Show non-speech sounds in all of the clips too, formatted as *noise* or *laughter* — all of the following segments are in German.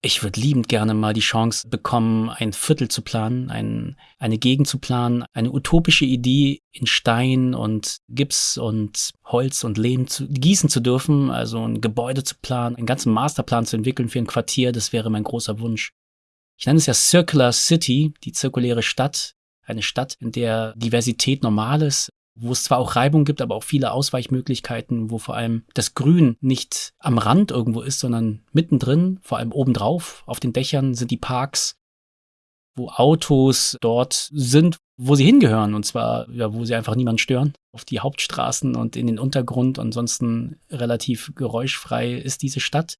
Ich würde liebend gerne mal die Chance bekommen, ein Viertel zu planen, ein, eine Gegend zu planen, eine utopische Idee in Stein und Gips und Holz und Lehm zu, gießen zu dürfen, also ein Gebäude zu planen, einen ganzen Masterplan zu entwickeln für ein Quartier, das wäre mein großer Wunsch. Ich nenne es ja Circular City, die zirkuläre Stadt, eine Stadt, in der Diversität normal ist, wo es zwar auch Reibung gibt, aber auch viele Ausweichmöglichkeiten, wo vor allem das Grün nicht am Rand irgendwo ist, sondern mittendrin, vor allem obendrauf, auf den Dächern sind die Parks, wo Autos dort sind, wo sie hingehören, und zwar, ja, wo sie einfach niemand stören, auf die Hauptstraßen und in den Untergrund. Ansonsten relativ geräuschfrei ist diese Stadt.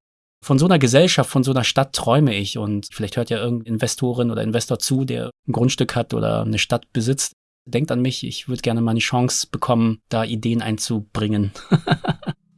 Von so einer Gesellschaft, von so einer Stadt träume ich und vielleicht hört ja irgendein Investorin oder Investor zu, der ein Grundstück hat oder eine Stadt besitzt denkt an mich, ich würde gerne mal eine Chance bekommen, da Ideen einzubringen. *laughs*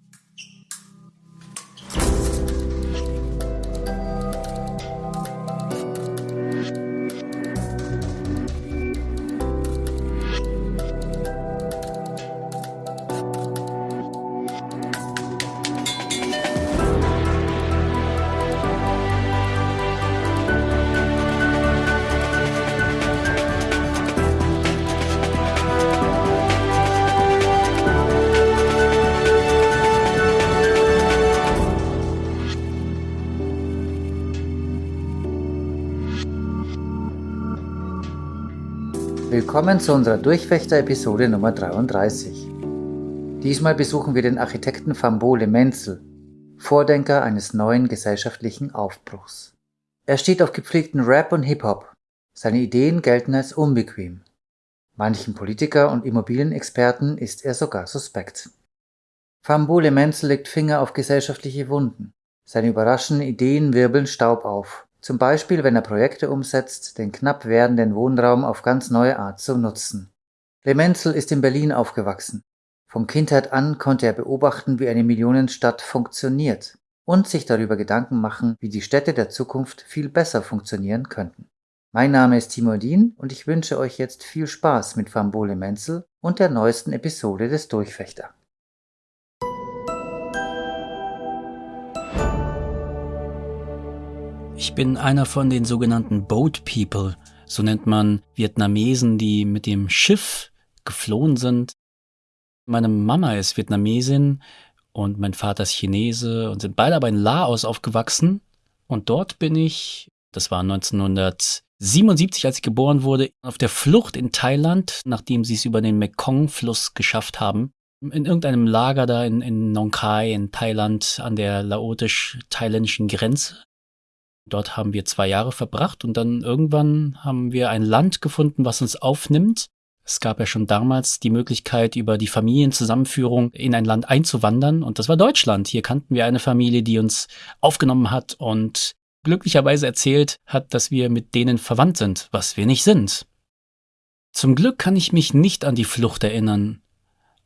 Willkommen zu unserer Durchfechter-Episode Nummer 33. Diesmal besuchen wir den Architekten Fambole Menzel, Vordenker eines neuen gesellschaftlichen Aufbruchs. Er steht auf gepflegten Rap und Hip-Hop. Seine Ideen gelten als unbequem. Manchen Politiker und Immobilienexperten ist er sogar suspekt. Fambole Menzel legt Finger auf gesellschaftliche Wunden. Seine überraschenden Ideen wirbeln Staub auf. Zum Beispiel, wenn er Projekte umsetzt, den knapp werdenden Wohnraum auf ganz neue Art zu nutzen. Lemenzel ist in Berlin aufgewachsen. Von Kindheit an konnte er beobachten, wie eine Millionenstadt funktioniert und sich darüber Gedanken machen, wie die Städte der Zukunft viel besser funktionieren könnten. Mein Name ist Timo Dien und ich wünsche euch jetzt viel Spaß mit Fambole Menzel und der neuesten Episode des Durchfechter. Ich bin einer von den sogenannten Boat People, so nennt man Vietnamesen, die mit dem Schiff geflohen sind. Meine Mama ist Vietnamesin und mein Vater ist Chinese und sind beide aber in Laos aufgewachsen. Und dort bin ich, das war 1977, als ich geboren wurde, auf der Flucht in Thailand, nachdem sie es über den Mekong-Fluss geschafft haben. In irgendeinem Lager da in, in Nong Khai in Thailand an der laotisch-thailändischen Grenze Dort haben wir zwei Jahre verbracht und dann irgendwann haben wir ein Land gefunden, was uns aufnimmt. Es gab ja schon damals die Möglichkeit, über die Familienzusammenführung in ein Land einzuwandern und das war Deutschland. Hier kannten wir eine Familie, die uns aufgenommen hat und glücklicherweise erzählt hat, dass wir mit denen verwandt sind, was wir nicht sind. Zum Glück kann ich mich nicht an die Flucht erinnern.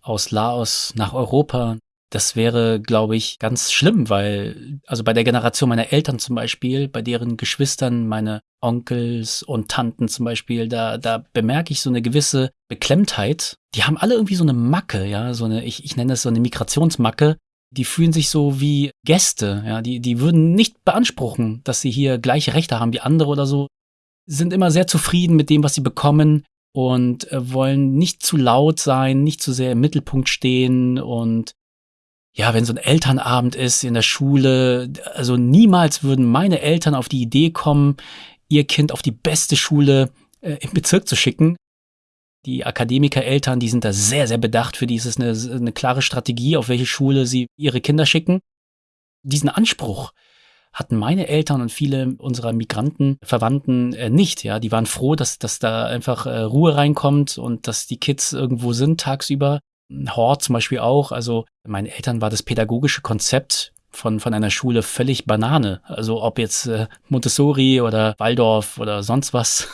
Aus Laos nach Europa, das wäre, glaube ich, ganz schlimm, weil, also bei der Generation meiner Eltern zum Beispiel, bei deren Geschwistern, meine Onkels und Tanten zum Beispiel, da, da bemerke ich so eine gewisse Beklemmtheit. Die haben alle irgendwie so eine Macke, ja, so eine, ich, ich nenne das so eine Migrationsmacke. Die fühlen sich so wie Gäste, ja, die, die würden nicht beanspruchen, dass sie hier gleiche Rechte haben wie andere oder so. Sind immer sehr zufrieden mit dem, was sie bekommen und äh, wollen nicht zu laut sein, nicht zu sehr im Mittelpunkt stehen und ja, wenn so ein Elternabend ist in der Schule, also niemals würden meine Eltern auf die Idee kommen, ihr Kind auf die beste Schule äh, im Bezirk zu schicken. Die Akademiker-Eltern, die sind da sehr, sehr bedacht. Für die ist es eine, eine klare Strategie, auf welche Schule sie ihre Kinder schicken. Diesen Anspruch hatten meine Eltern und viele unserer Migranten, Verwandten äh, nicht. Ja, die waren froh, dass, dass da einfach äh, Ruhe reinkommt und dass die Kids irgendwo sind tagsüber. Hort zum Beispiel auch. Also meinen Eltern war das pädagogische Konzept von, von einer Schule völlig Banane. Also ob jetzt äh, Montessori oder Waldorf oder sonst was.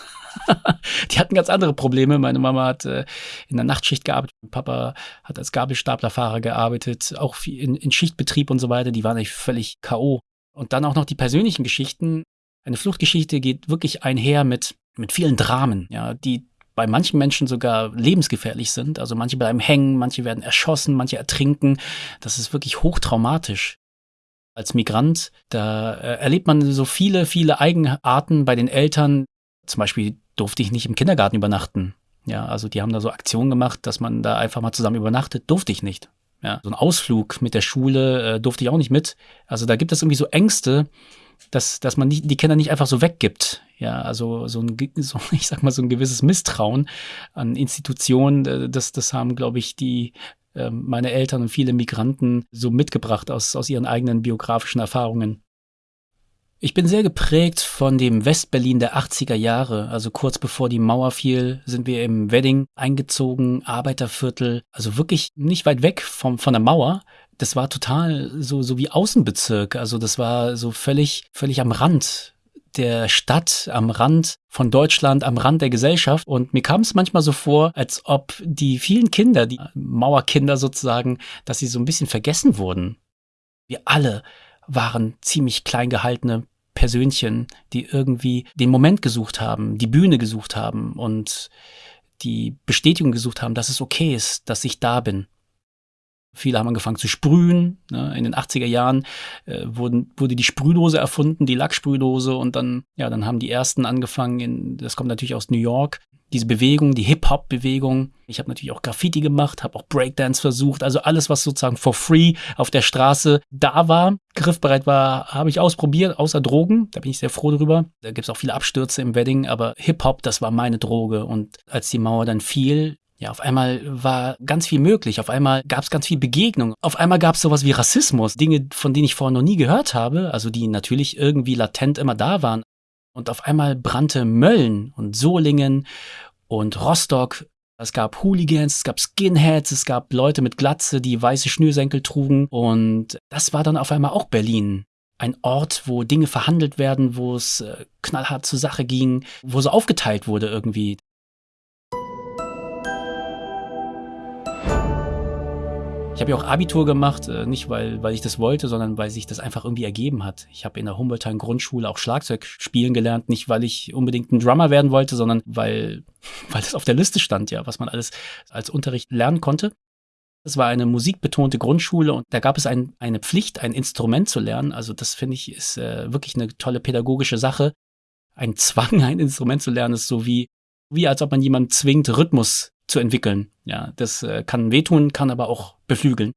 *laughs* die hatten ganz andere Probleme. Meine Mama hat äh, in der Nachtschicht gearbeitet, mein Papa hat als Gabelstaplerfahrer gearbeitet, auch in, in Schichtbetrieb und so weiter. Die waren eigentlich völlig K.O. Und dann auch noch die persönlichen Geschichten. Eine Fluchtgeschichte geht wirklich einher mit, mit vielen Dramen, ja, die bei manchen Menschen sogar lebensgefährlich sind. Also manche bleiben hängen, manche werden erschossen, manche ertrinken. Das ist wirklich hochtraumatisch. Als Migrant, da äh, erlebt man so viele, viele Eigenarten bei den Eltern. Zum Beispiel durfte ich nicht im Kindergarten übernachten. Ja, also die haben da so Aktionen gemacht, dass man da einfach mal zusammen übernachtet. Durfte ich nicht. Ja, so ein Ausflug mit der Schule äh, durfte ich auch nicht mit. Also da gibt es irgendwie so Ängste, dass, dass man nicht, die Kinder nicht einfach so weggibt. Ja, also so ein, *laughs* so, ich sag mal, so ein gewisses Misstrauen an Institutionen, äh, das, das haben, glaube ich, die ähm, meine Eltern und viele Migranten so mitgebracht aus, aus ihren eigenen biografischen Erfahrungen. Ich bin sehr geprägt von dem Westberlin der 80er Jahre. Also kurz bevor die Mauer fiel, sind wir im Wedding eingezogen, Arbeiterviertel, also wirklich nicht weit weg vom, von der Mauer. Das war total so, so wie Außenbezirk. Also das war so völlig, völlig am Rand der Stadt, am Rand von Deutschland, am Rand der Gesellschaft. Und mir kam es manchmal so vor, als ob die vielen Kinder, die Mauerkinder sozusagen, dass sie so ein bisschen vergessen wurden. Wir alle waren ziemlich klein gehaltene Persönchen, die irgendwie den Moment gesucht haben, die Bühne gesucht haben und die Bestätigung gesucht haben, dass es okay ist, dass ich da bin. Viele haben angefangen zu sprühen. Ne? In den 80er Jahren äh, wurden, wurde die Sprühdose erfunden, die Lacksprühdose. Und dann, ja, dann haben die ersten angefangen, in, das kommt natürlich aus New York, diese Bewegung, die Hip-Hop-Bewegung. Ich habe natürlich auch Graffiti gemacht, habe auch Breakdance versucht. Also alles, was sozusagen for free auf der Straße da war, griffbereit war, habe ich ausprobiert, außer Drogen. Da bin ich sehr froh drüber. Da gibt es auch viele Abstürze im Wedding, aber Hip-Hop, das war meine Droge. Und als die Mauer dann fiel, ja, auf einmal war ganz viel möglich. Auf einmal gab es ganz viel Begegnung. Auf einmal gab es sowas wie Rassismus. Dinge, von denen ich vorher noch nie gehört habe. Also die natürlich irgendwie latent immer da waren. Und auf einmal brannte Mölln und Solingen und Rostock. Es gab Hooligans, es gab Skinheads, es gab Leute mit Glatze, die weiße Schnürsenkel trugen. Und das war dann auf einmal auch Berlin. Ein Ort, wo Dinge verhandelt werden, wo es äh, knallhart zur Sache ging, wo so aufgeteilt wurde irgendwie. Ich habe ja auch Abitur gemacht, äh, nicht weil, weil ich das wollte, sondern weil sich das einfach irgendwie ergeben hat. Ich habe in der Humboldthain Grundschule auch Schlagzeug spielen gelernt, nicht weil ich unbedingt ein Drummer werden wollte, sondern weil, *laughs* weil das auf der Liste stand, ja, was man alles als Unterricht lernen konnte. Es war eine musikbetonte Grundschule und da gab es ein, eine Pflicht, ein Instrument zu lernen. Also das finde ich ist äh, wirklich eine tolle pädagogische Sache. Ein Zwang, *laughs* ein Instrument zu lernen, ist so wie, wie als ob man jemanden zwingt, Rhythmus zu entwickeln. Ja, das äh, kann wehtun, kann aber auch beflügeln.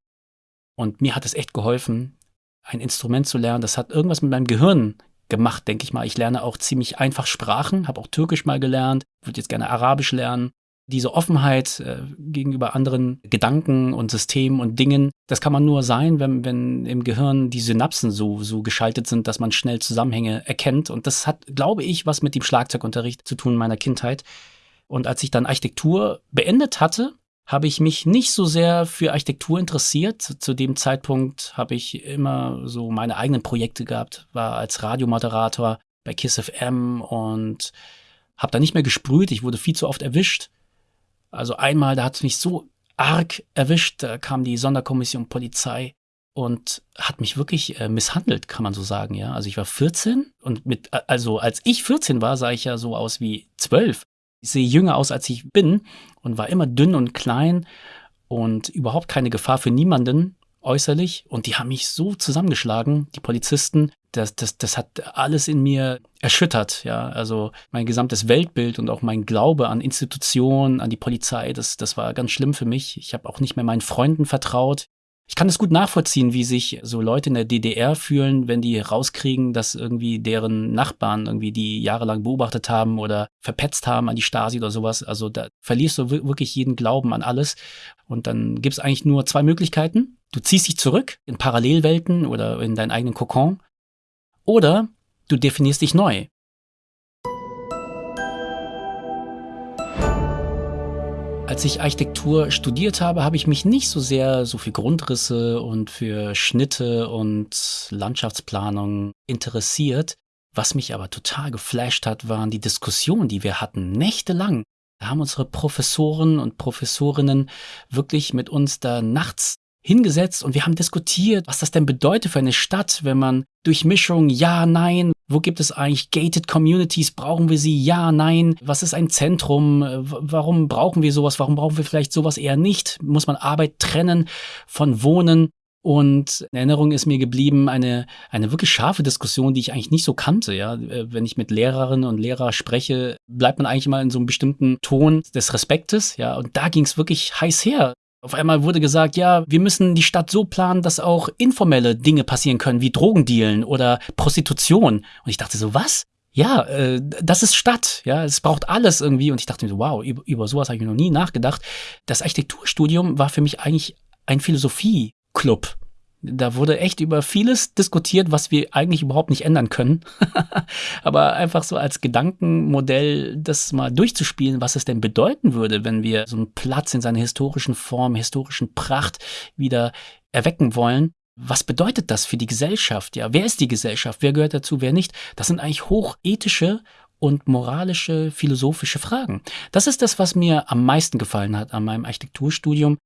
Und mir hat es echt geholfen, ein Instrument zu lernen. Das hat irgendwas mit meinem Gehirn gemacht, denke ich mal. Ich lerne auch ziemlich einfach Sprachen, habe auch Türkisch mal gelernt, würde jetzt gerne Arabisch lernen. Diese Offenheit äh, gegenüber anderen Gedanken und Systemen und Dingen, das kann man nur sein, wenn, wenn im Gehirn die Synapsen so, so geschaltet sind, dass man schnell Zusammenhänge erkennt. Und das hat, glaube ich, was mit dem Schlagzeugunterricht zu tun in meiner Kindheit. Und als ich dann Architektur beendet hatte, habe ich mich nicht so sehr für Architektur interessiert. Zu dem Zeitpunkt habe ich immer so meine eigenen Projekte gehabt, war als Radiomoderator bei Kiss FM und habe da nicht mehr gesprüht. Ich wurde viel zu oft erwischt. Also einmal, da hat es mich so arg erwischt, da kam die Sonderkommission Polizei und hat mich wirklich äh, misshandelt, kann man so sagen, ja. Also ich war 14 und mit, also als ich 14 war, sah ich ja so aus wie 12. Ich sehe jünger aus, als ich bin und war immer dünn und klein und überhaupt keine Gefahr für niemanden äußerlich. Und die haben mich so zusammengeschlagen, die Polizisten. Das, das, das hat alles in mir erschüttert, ja. Also mein gesamtes Weltbild und auch mein Glaube an Institutionen, an die Polizei, das, das war ganz schlimm für mich. Ich habe auch nicht mehr meinen Freunden vertraut. Ich kann es gut nachvollziehen, wie sich so Leute in der DDR fühlen, wenn die rauskriegen, dass irgendwie deren Nachbarn irgendwie die jahrelang beobachtet haben oder verpetzt haben an die Stasi oder sowas. Also da verlierst du wirklich jeden Glauben an alles. Und dann gibt es eigentlich nur zwei Möglichkeiten. Du ziehst dich zurück in Parallelwelten oder in deinen eigenen Kokon. Oder du definierst dich neu. Als ich Architektur studiert habe, habe ich mich nicht so sehr so für Grundrisse und für Schnitte und Landschaftsplanung interessiert. Was mich aber total geflasht hat, waren die Diskussionen, die wir hatten, nächtelang. Da haben unsere Professoren und Professorinnen wirklich mit uns da nachts hingesetzt und wir haben diskutiert, was das denn bedeutet für eine Stadt, wenn man Durchmischung, ja, nein, wo gibt es eigentlich gated Communities, brauchen wir sie, ja, nein, was ist ein Zentrum, warum brauchen wir sowas, warum brauchen wir vielleicht sowas eher nicht, muss man Arbeit trennen von Wohnen Und in Erinnerung ist mir geblieben eine, eine wirklich scharfe Diskussion, die ich eigentlich nicht so kannte. Ja, äh, wenn ich mit Lehrerinnen und Lehrern spreche, bleibt man eigentlich immer in so einem bestimmten Ton des Respektes. Ja, und da ging es wirklich heiß her. Auf einmal wurde gesagt, ja, wir müssen die Stadt so planen, dass auch informelle Dinge passieren können, wie Drogendealen oder Prostitution. Und ich dachte so, was? Ja, äh, das ist Stadt, ja, es braucht alles irgendwie. Und ich dachte mir so, wow, über, über sowas habe ich noch nie nachgedacht. Das Architekturstudium war für mich eigentlich ein Philosophie-Club. Da wurde echt über vieles diskutiert, was wir eigentlich überhaupt nicht ändern können. *laughs* Aber einfach so als Gedankenmodell, das mal durchzuspielen, was es denn bedeuten würde, wenn wir so einen Platz in seiner historischen Form, historischen Pracht wieder erwecken wollen. Was bedeutet das für die Gesellschaft? Ja, wer ist die Gesellschaft? Wer gehört dazu? Wer nicht? Das sind eigentlich hochethische und moralische, philosophische Fragen. Das ist das, was mir am meisten gefallen hat an meinem Architekturstudium,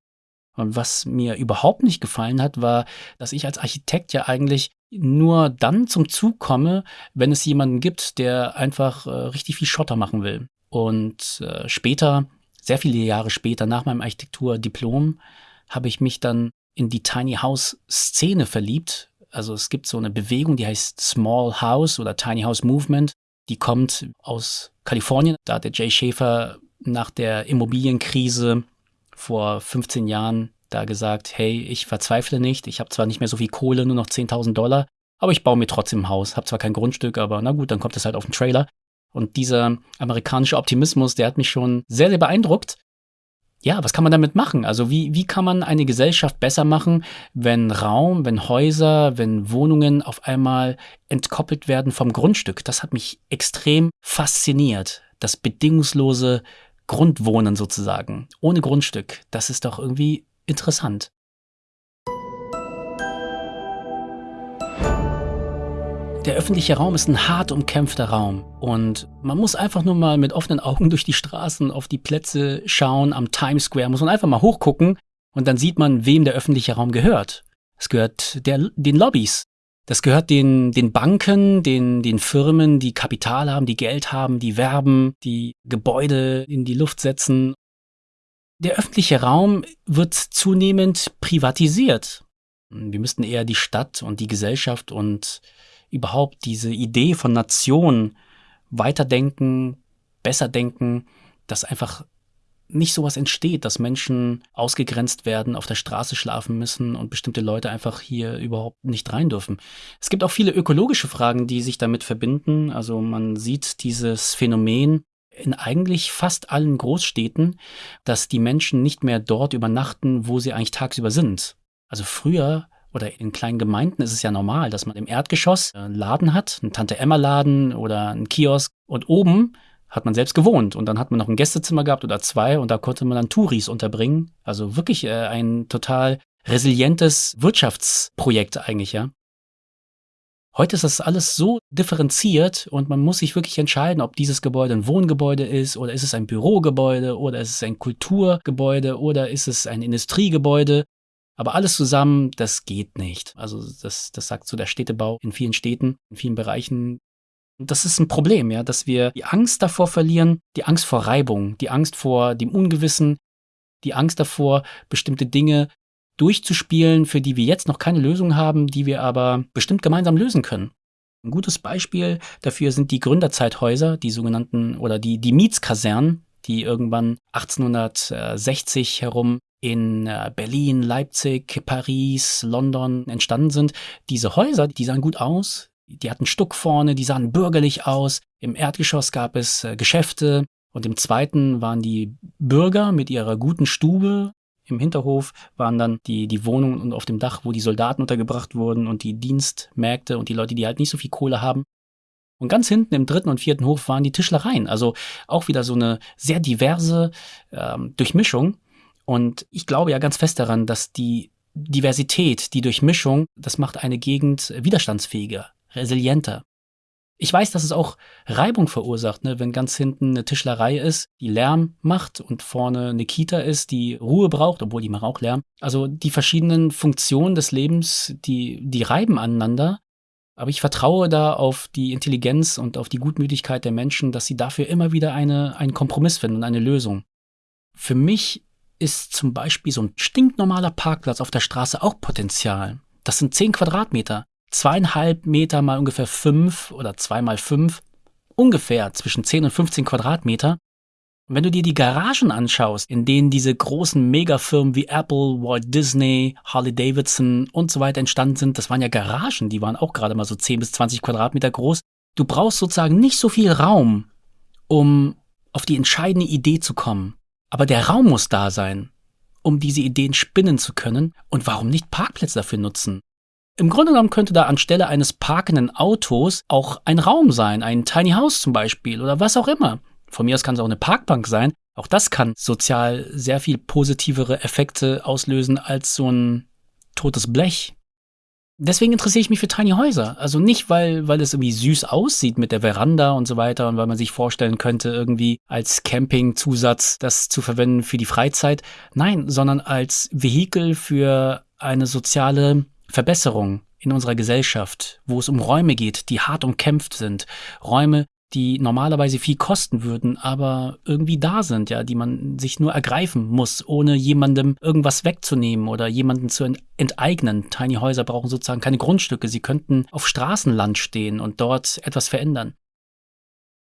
und was mir überhaupt nicht gefallen hat, war, dass ich als Architekt ja eigentlich nur dann zum Zug komme, wenn es jemanden gibt, der einfach äh, richtig viel Schotter machen will. Und äh, später, sehr viele Jahre später, nach meinem Architekturdiplom, habe ich mich dann in die Tiny House Szene verliebt. Also es gibt so eine Bewegung, die heißt Small House oder Tiny House Movement. Die kommt aus Kalifornien. Da hat der Jay Schäfer nach der Immobilienkrise vor 15 Jahren da gesagt, hey, ich verzweifle nicht, ich habe zwar nicht mehr so viel Kohle, nur noch 10.000 Dollar, aber ich baue mir trotzdem ein Haus, habe zwar kein Grundstück, aber na gut, dann kommt es halt auf den Trailer. Und dieser amerikanische Optimismus, der hat mich schon sehr, sehr beeindruckt. Ja, was kann man damit machen? Also wie, wie kann man eine Gesellschaft besser machen, wenn Raum, wenn Häuser, wenn Wohnungen auf einmal entkoppelt werden vom Grundstück? Das hat mich extrem fasziniert. Das bedingungslose Grundwohnen sozusagen, ohne Grundstück. Das ist doch irgendwie interessant. Der öffentliche Raum ist ein hart umkämpfter Raum und man muss einfach nur mal mit offenen Augen durch die Straßen auf die Plätze schauen, am Times Square muss man einfach mal hochgucken und dann sieht man, wem der öffentliche Raum gehört. Es gehört der, den Lobbys, das gehört den, den Banken, den, den Firmen, die Kapital haben, die Geld haben, die werben, die Gebäude in die Luft setzen. Der öffentliche Raum wird zunehmend privatisiert. Wir müssten eher die Stadt und die Gesellschaft und überhaupt diese Idee von Nation weiterdenken, besser denken, dass einfach nicht sowas entsteht, dass Menschen ausgegrenzt werden, auf der Straße schlafen müssen und bestimmte Leute einfach hier überhaupt nicht rein dürfen. Es gibt auch viele ökologische Fragen, die sich damit verbinden. Also man sieht dieses Phänomen in eigentlich fast allen Großstädten, dass die Menschen nicht mehr dort übernachten, wo sie eigentlich tagsüber sind. Also früher oder in kleinen Gemeinden ist es ja normal, dass man im Erdgeschoss einen Laden hat, einen Tante-Emma-Laden oder einen Kiosk und oben hat man selbst gewohnt. Und dann hat man noch ein Gästezimmer gehabt oder zwei und da konnte man dann Touris unterbringen. Also wirklich äh, ein total resilientes Wirtschaftsprojekt eigentlich, ja. Heute ist das alles so differenziert und man muss sich wirklich entscheiden, ob dieses Gebäude ein Wohngebäude ist oder ist es ein Bürogebäude oder ist es ein Kulturgebäude oder ist es ein Industriegebäude. Aber alles zusammen, das geht nicht. Also das, das sagt so der Städtebau in vielen Städten, in vielen Bereichen, das ist ein Problem, ja, dass wir die Angst davor verlieren, die Angst vor Reibung, die Angst vor dem Ungewissen, die Angst davor, bestimmte Dinge durchzuspielen, für die wir jetzt noch keine Lösung haben, die wir aber bestimmt gemeinsam lösen können. Ein gutes Beispiel dafür sind die Gründerzeithäuser, die sogenannten oder die, die Mietskasernen, die irgendwann 1860 herum in äh, Berlin, Leipzig, Paris, London entstanden sind. Diese Häuser, die sahen gut aus, die hatten Stuck vorne, die sahen bürgerlich aus. Im Erdgeschoss gab es äh, Geschäfte und im zweiten waren die Bürger mit ihrer guten Stube. Im Hinterhof waren dann die, die Wohnungen und auf dem Dach, wo die Soldaten untergebracht wurden und die Dienstmärkte und die Leute, die halt nicht so viel Kohle haben. Und ganz hinten im dritten und vierten Hof waren die Tischlereien. Also auch wieder so eine sehr diverse ähm, Durchmischung. Und ich glaube ja ganz fest daran, dass die Diversität, die Durchmischung, das macht eine Gegend widerstandsfähiger resilienter. Ich weiß, dass es auch Reibung verursacht, ne? wenn ganz hinten eine Tischlerei ist, die Lärm macht und vorne eine Kita ist, die Ruhe braucht, obwohl die macht auch Lärm. Also die verschiedenen Funktionen des Lebens, die, die reiben aneinander. Aber ich vertraue da auf die Intelligenz und auf die Gutmütigkeit der Menschen, dass sie dafür immer wieder eine, einen Kompromiss finden und eine Lösung. Für mich ist zum Beispiel so ein stinknormaler Parkplatz auf der Straße auch Potenzial. Das sind zehn Quadratmeter. Zweieinhalb Meter mal ungefähr fünf oder zwei mal fünf. Ungefähr zwischen zehn und 15 Quadratmeter. Und wenn du dir die Garagen anschaust, in denen diese großen Megafirmen wie Apple, Walt Disney, Harley Davidson und so weiter entstanden sind, das waren ja Garagen, die waren auch gerade mal so 10 bis 20 Quadratmeter groß. Du brauchst sozusagen nicht so viel Raum, um auf die entscheidende Idee zu kommen. Aber der Raum muss da sein, um diese Ideen spinnen zu können. Und warum nicht Parkplätze dafür nutzen? Im Grunde genommen könnte da anstelle eines parkenden Autos auch ein Raum sein, ein Tiny House zum Beispiel oder was auch immer. Von mir aus kann es auch eine Parkbank sein. Auch das kann sozial sehr viel positivere Effekte auslösen als so ein totes Blech. Deswegen interessiere ich mich für Tiny Häuser. Also nicht, weil, weil es irgendwie süß aussieht mit der Veranda und so weiter und weil man sich vorstellen könnte, irgendwie als Campingzusatz das zu verwenden für die Freizeit. Nein, sondern als Vehikel für eine soziale Verbesserung in unserer Gesellschaft, wo es um Räume geht, die hart umkämpft sind. Räume, die normalerweise viel kosten würden, aber irgendwie da sind, ja, die man sich nur ergreifen muss, ohne jemandem irgendwas wegzunehmen oder jemanden zu enteignen. Tiny Häuser brauchen sozusagen keine Grundstücke, sie könnten auf Straßenland stehen und dort etwas verändern.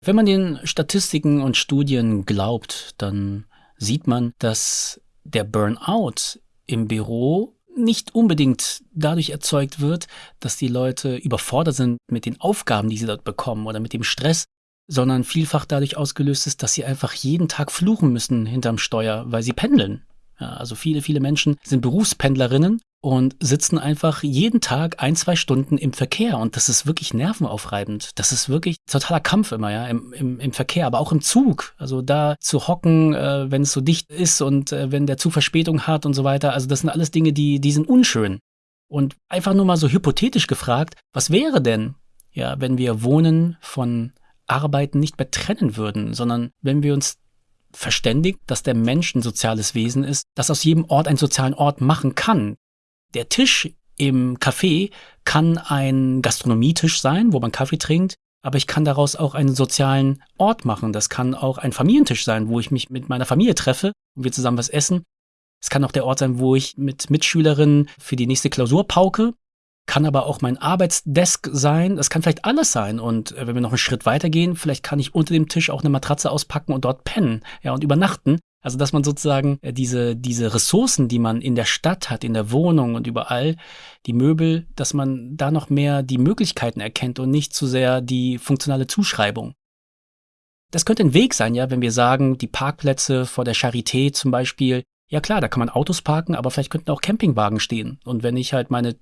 Wenn man den Statistiken und Studien glaubt, dann sieht man, dass der Burnout im Büro nicht unbedingt dadurch erzeugt wird, dass die Leute überfordert sind mit den Aufgaben, die sie dort bekommen oder mit dem Stress, sondern vielfach dadurch ausgelöst ist, dass sie einfach jeden Tag fluchen müssen hinterm Steuer, weil sie pendeln. Ja, also viele, viele Menschen sind Berufspendlerinnen und sitzen einfach jeden Tag ein, zwei Stunden im Verkehr. Und das ist wirklich nervenaufreibend. Das ist wirklich totaler Kampf immer, ja, im, im, im Verkehr, aber auch im Zug. Also da zu hocken, äh, wenn es so dicht ist und äh, wenn der Zug Verspätung hat und so weiter. Also das sind alles Dinge, die, die sind unschön. Und einfach nur mal so hypothetisch gefragt, was wäre denn, ja, wenn wir Wohnen von Arbeiten nicht mehr trennen würden, sondern wenn wir uns verständigt, dass der Mensch ein soziales Wesen ist, das aus jedem Ort einen sozialen Ort machen kann. Der Tisch im Café kann ein Gastronomietisch sein, wo man Kaffee trinkt, aber ich kann daraus auch einen sozialen Ort machen. Das kann auch ein Familientisch sein, wo ich mich mit meiner Familie treffe und wir zusammen was essen. Es kann auch der Ort sein, wo ich mit Mitschülerinnen für die nächste Klausur pauke. Kann aber auch mein Arbeitsdesk sein. Das kann vielleicht alles sein. Und äh, wenn wir noch einen Schritt weitergehen, vielleicht kann ich unter dem Tisch auch eine Matratze auspacken und dort pennen, ja, und übernachten. Also, dass man sozusagen äh, diese, diese Ressourcen, die man in der Stadt hat, in der Wohnung und überall, die Möbel, dass man da noch mehr die Möglichkeiten erkennt und nicht zu sehr die funktionale Zuschreibung. Das könnte ein Weg sein, ja, wenn wir sagen, die Parkplätze vor der Charité zum Beispiel, ja klar, da kann man Autos parken, aber vielleicht könnten auch Campingwagen stehen. Und wenn ich halt meine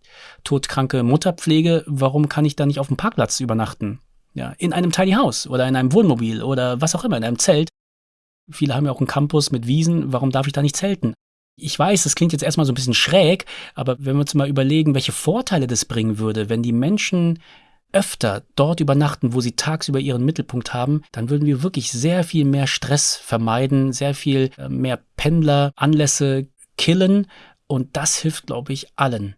todkranke Mutter pflege, warum kann ich da nicht auf dem Parkplatz übernachten? Ja, in einem Tiny House oder in einem Wohnmobil oder was auch immer, in einem Zelt. Viele haben ja auch einen Campus mit Wiesen. Warum darf ich da nicht zelten? Ich weiß, das klingt jetzt erstmal so ein bisschen schräg, aber wenn wir uns mal überlegen, welche Vorteile das bringen würde, wenn die Menschen öfter dort übernachten, wo sie tagsüber ihren Mittelpunkt haben, dann würden wir wirklich sehr viel mehr Stress vermeiden, sehr viel äh, mehr Pendleranlässe killen und das hilft, glaube ich, allen.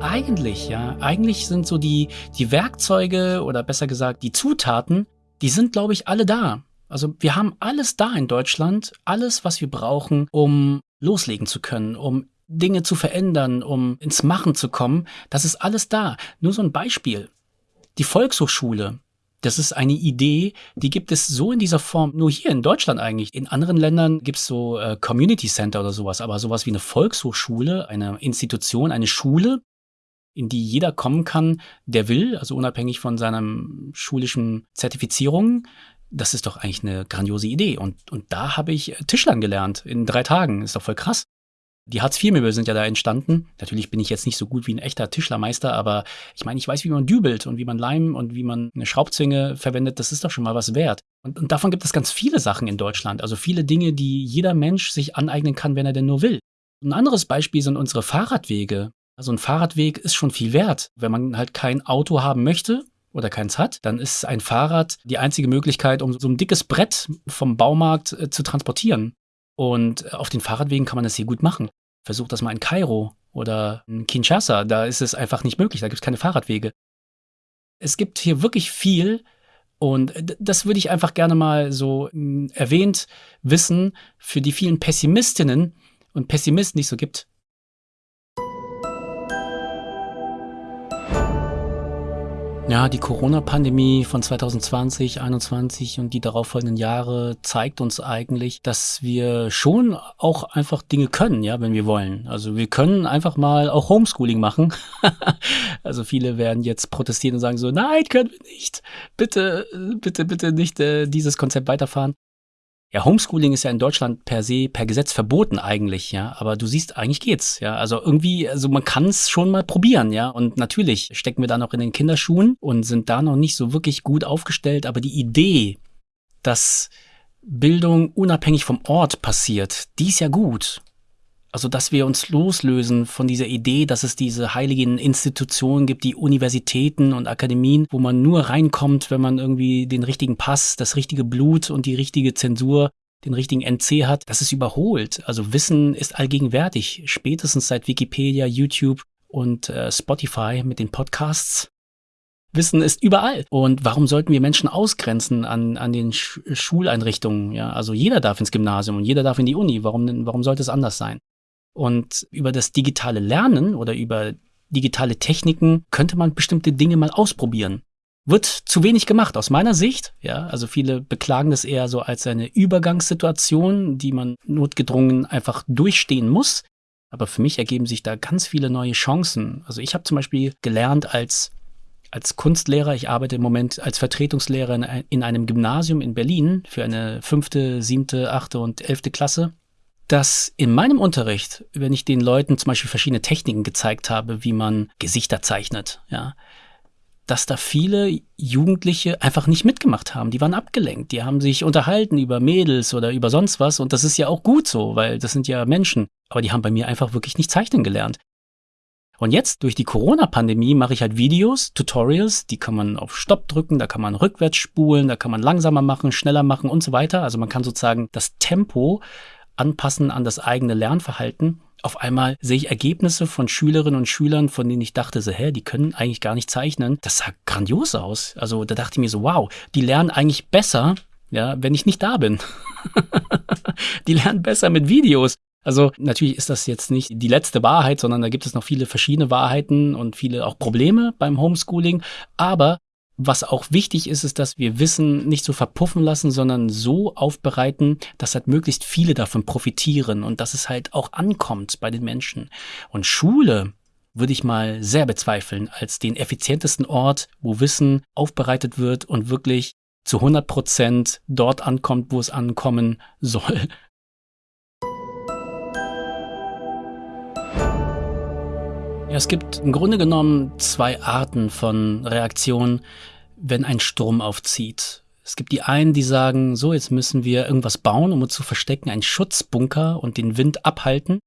Eigentlich, ja. Eigentlich sind so die, die Werkzeuge oder besser gesagt die Zutaten, die sind, glaube ich, alle da. Also wir haben alles da in Deutschland, alles, was wir brauchen, um loslegen zu können, um Dinge zu verändern, um ins Machen zu kommen. Das ist alles da. Nur so ein Beispiel. Die Volkshochschule, das ist eine Idee, die gibt es so in dieser Form nur hier in Deutschland eigentlich. In anderen Ländern gibt es so äh, Community Center oder sowas, aber sowas wie eine Volkshochschule, eine Institution, eine Schule, in die jeder kommen kann, der will, also unabhängig von seinem schulischen Zertifizierung. Das ist doch eigentlich eine grandiose Idee. Und, und da habe ich Tischlern gelernt in drei Tagen. Ist doch voll krass. Die Hartz-IV-Möbel sind ja da entstanden. Natürlich bin ich jetzt nicht so gut wie ein echter Tischlermeister, aber ich meine, ich weiß, wie man dübelt und wie man Leim und wie man eine Schraubzwinge verwendet. Das ist doch schon mal was wert. Und, und davon gibt es ganz viele Sachen in Deutschland. Also viele Dinge, die jeder Mensch sich aneignen kann, wenn er denn nur will. Ein anderes Beispiel sind unsere Fahrradwege. Also ein Fahrradweg ist schon viel wert. Wenn man halt kein Auto haben möchte oder keins hat, dann ist ein Fahrrad die einzige Möglichkeit, um so ein dickes Brett vom Baumarkt äh, zu transportieren. Und äh, auf den Fahrradwegen kann man das hier gut machen. Versucht das mal in Kairo oder in Kinshasa. Da ist es einfach nicht möglich. Da gibt es keine Fahrradwege. Es gibt hier wirklich viel, Und das würde ich einfach gerne mal so hm, erwähnt wissen für die vielen Pessimistinnen und Pessimisten, die es so gibt. Ja, die Corona-Pandemie von 2020, 2021 und die darauffolgenden Jahre zeigt uns eigentlich, dass wir schon auch einfach Dinge können, ja, wenn wir wollen. Also wir können einfach mal auch Homeschooling machen. *laughs* also viele werden jetzt protestieren und sagen so, nein, können wir nicht. Bitte, bitte, bitte nicht äh, dieses Konzept weiterfahren. Ja, Homeschooling ist ja in Deutschland per se, per Gesetz verboten eigentlich, ja. Aber du siehst, eigentlich geht's, ja. Also irgendwie, also man kann es schon mal probieren, ja. Und natürlich stecken wir da noch in den Kinderschuhen und sind da noch nicht so wirklich gut aufgestellt. Aber die Idee, dass Bildung unabhängig vom Ort passiert, die ist ja gut. Also, dass wir uns loslösen von dieser Idee, dass es diese heiligen Institutionen gibt, die Universitäten und Akademien, wo man nur reinkommt, wenn man irgendwie den richtigen Pass, das richtige Blut und die richtige Zensur, den richtigen NC hat. Das ist überholt. Also Wissen ist allgegenwärtig. Spätestens seit Wikipedia, YouTube und äh, Spotify mit den Podcasts. Wissen ist überall. Und warum sollten wir Menschen ausgrenzen an, an den Sch Schuleinrichtungen? Ja, also jeder darf ins Gymnasium und jeder darf in die Uni. Warum, warum sollte es anders sein? Und über das digitale Lernen oder über digitale Techniken könnte man bestimmte Dinge mal ausprobieren. Wird zu wenig gemacht aus meiner Sicht. Ja, also viele beklagen das eher so als eine Übergangssituation, die man notgedrungen einfach durchstehen muss. Aber für mich ergeben sich da ganz viele neue Chancen. Also ich habe zum Beispiel gelernt als als Kunstlehrer, ich arbeite im Moment als Vertretungslehrer in einem Gymnasium in Berlin für eine fünfte, siebte, achte und elfte Klasse dass in meinem Unterricht, wenn ich den Leuten zum Beispiel verschiedene Techniken gezeigt habe, wie man Gesichter zeichnet, ja, dass da viele Jugendliche einfach nicht mitgemacht haben. Die waren abgelenkt. Die haben sich unterhalten über Mädels oder über sonst was. Und das ist ja auch gut so, weil das sind ja Menschen. Aber die haben bei mir einfach wirklich nicht zeichnen gelernt. Und jetzt durch die Corona-Pandemie mache ich halt Videos, Tutorials, die kann man auf Stopp drücken, da kann man rückwärts spulen, da kann man langsamer machen, schneller machen und so weiter. Also man kann sozusagen das Tempo anpassen an das eigene Lernverhalten. Auf einmal sehe ich Ergebnisse von Schülerinnen und Schülern, von denen ich dachte, so, hä, die können eigentlich gar nicht zeichnen. Das sah grandios aus. Also da dachte ich mir so, wow, die lernen eigentlich besser, ja, wenn ich nicht da bin. *laughs* die lernen besser mit Videos. Also natürlich ist das jetzt nicht die letzte Wahrheit, sondern da gibt es noch viele verschiedene Wahrheiten und viele auch Probleme beim Homeschooling. Aber was auch wichtig ist, ist, dass wir Wissen nicht so verpuffen lassen, sondern so aufbereiten, dass halt möglichst viele davon profitieren und dass es halt auch ankommt bei den Menschen. Und Schule würde ich mal sehr bezweifeln als den effizientesten Ort, wo Wissen aufbereitet wird und wirklich zu 100 Prozent dort ankommt, wo es ankommen *laughs* soll. Es gibt im Grunde genommen zwei Arten von Reaktionen, wenn ein Sturm aufzieht. Es gibt die einen, die sagen, so, jetzt müssen wir irgendwas bauen, um uns zu verstecken, einen Schutzbunker und den Wind abhalten.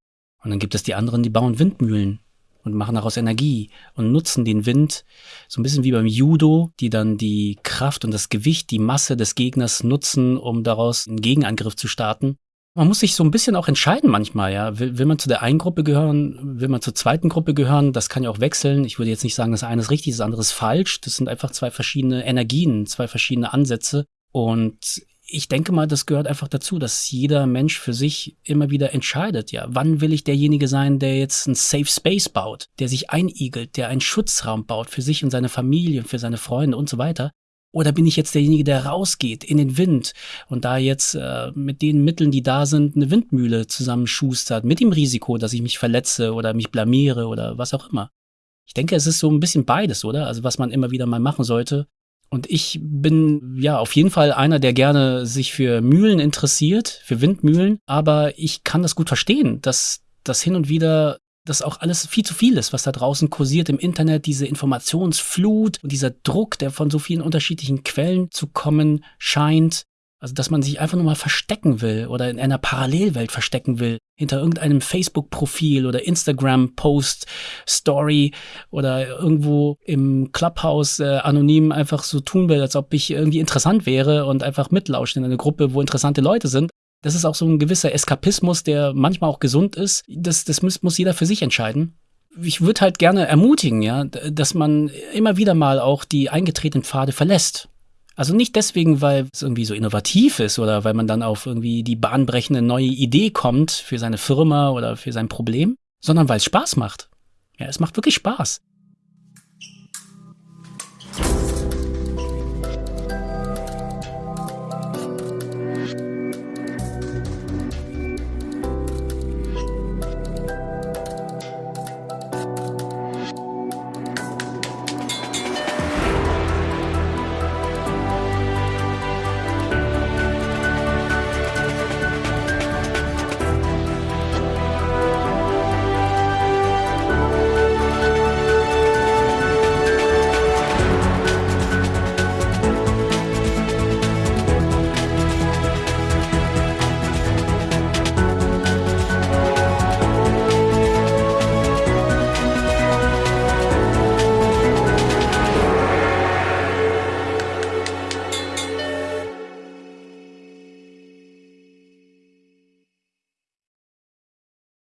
Und dann gibt es die anderen, die bauen Windmühlen und machen daraus Energie und nutzen den Wind, so ein bisschen wie beim Judo, die dann die Kraft und das Gewicht, die Masse des Gegners nutzen, um daraus einen Gegenangriff zu starten. Man muss sich so ein bisschen auch entscheiden manchmal, ja. Will, will man zu der einen Gruppe gehören, will man zur zweiten Gruppe gehören? Das kann ja auch wechseln. Ich würde jetzt nicht sagen, das eine ist richtig, das andere ist falsch. Das sind einfach zwei verschiedene Energien, zwei verschiedene Ansätze. Und ich denke mal, das gehört einfach dazu, dass jeder Mensch für sich immer wieder entscheidet, ja, wann will ich derjenige sein, der jetzt einen Safe Space baut, der sich einigelt, der einen Schutzraum baut für sich und seine Familie, für seine Freunde und so weiter. Oder bin ich jetzt derjenige, der rausgeht in den Wind und da jetzt äh, mit den Mitteln, die da sind, eine Windmühle zusammenschustert, mit dem Risiko, dass ich mich verletze oder mich blamiere oder was auch immer? Ich denke, es ist so ein bisschen beides, oder? Also was man immer wieder mal machen sollte. Und ich bin ja auf jeden Fall einer, der gerne sich für Mühlen interessiert, für Windmühlen, aber ich kann das gut verstehen, dass das hin und wieder das auch alles viel zu viel ist, was da draußen kursiert im Internet, diese Informationsflut und dieser Druck, der von so vielen unterschiedlichen Quellen zu kommen scheint. Also, dass man sich einfach nur mal verstecken will oder in einer Parallelwelt verstecken will, hinter irgendeinem Facebook-Profil oder Instagram-Post, Story oder irgendwo im Clubhouse äh, anonym einfach so tun will, als ob ich irgendwie interessant wäre und einfach mitlauscht in einer Gruppe, wo interessante Leute sind. Das ist auch so ein gewisser Eskapismus, der manchmal auch gesund ist. Das, das muss, muss jeder für sich entscheiden. Ich würde halt gerne ermutigen, ja, dass man immer wieder mal auch die eingetretenen Pfade verlässt. Also nicht deswegen, weil es irgendwie so innovativ ist oder weil man dann auf irgendwie die bahnbrechende neue Idee kommt für seine Firma oder für sein Problem, sondern weil es Spaß macht. Ja, es macht wirklich Spaß.